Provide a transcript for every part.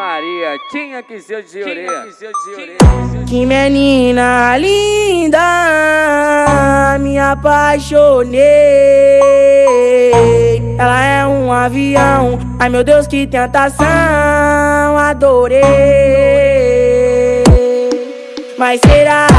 Maria, tinha que ser de orelha. Que menina linda, me apaixonei. Ela é um avião, ai meu Deus, que tentação, adorei. Mas será que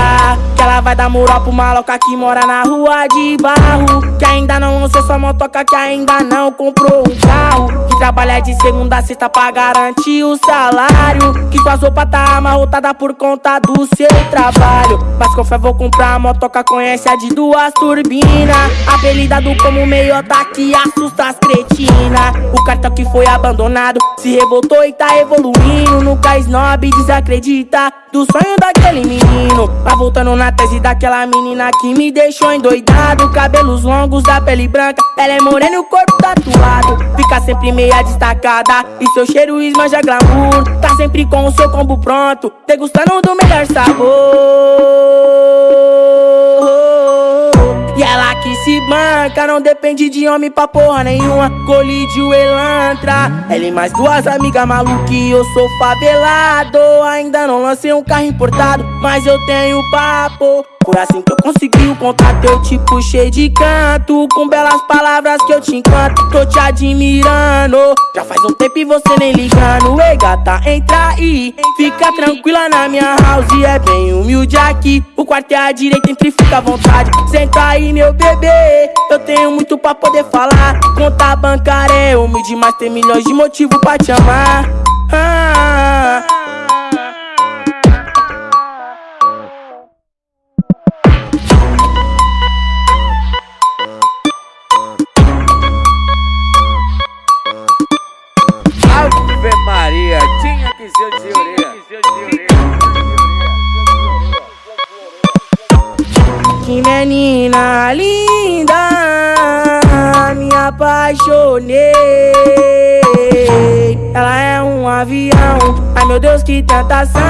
vai dar moral pro maloca que mora na rua de barro? Que ainda não lançou sua motoca, que ainda não comprou um carro. Que trabalha de segunda a sexta pra garantir o salário. Que sua roupa tá amarrotada por conta do seu trabalho. Mas com fé vou comprar a motoca, conhece a de duas turbinas. Apelidado como meiota que assusta as cretinas. O cartão que foi abandonado se revoltou e tá evoluindo. Nunca snob desacredita do sonho daquele menino. Tá voltando na tese daquela menina que me deixou endoidado. Cabelos longos da pele branca, ela é morena e o corpo tatuado. Fica sempre meia destacada e seu cheiro esmanja glamour. Tá sempre com o seu combo pronto, degustando do melhor sabor. Banca, não depende de homem pra porra nenhuma. Colide elantra. Ela e mais duas amigas malucas e eu sou favelado. Ainda não lancei um carro importado, mas eu tenho papo. Por assim que eu consegui o contato, eu te puxei de canto. Com belas palavras que eu te encanto, tô te admirando. Já faz um tempo e você nem ligando. Ei gata, entra aí, fica tranquila na minha house É bem humilde aqui, o quarto é à direita, entre fica à vontade. Senta aí meu bebê, eu tenho muito pra poder falar. Conta bancária é humilde, mas tem milhões de motivos pra te amar. Ah, ser de orelha. Que menina linda, me apaixonei. Ela é um avião, ai meu Deus, que tentação,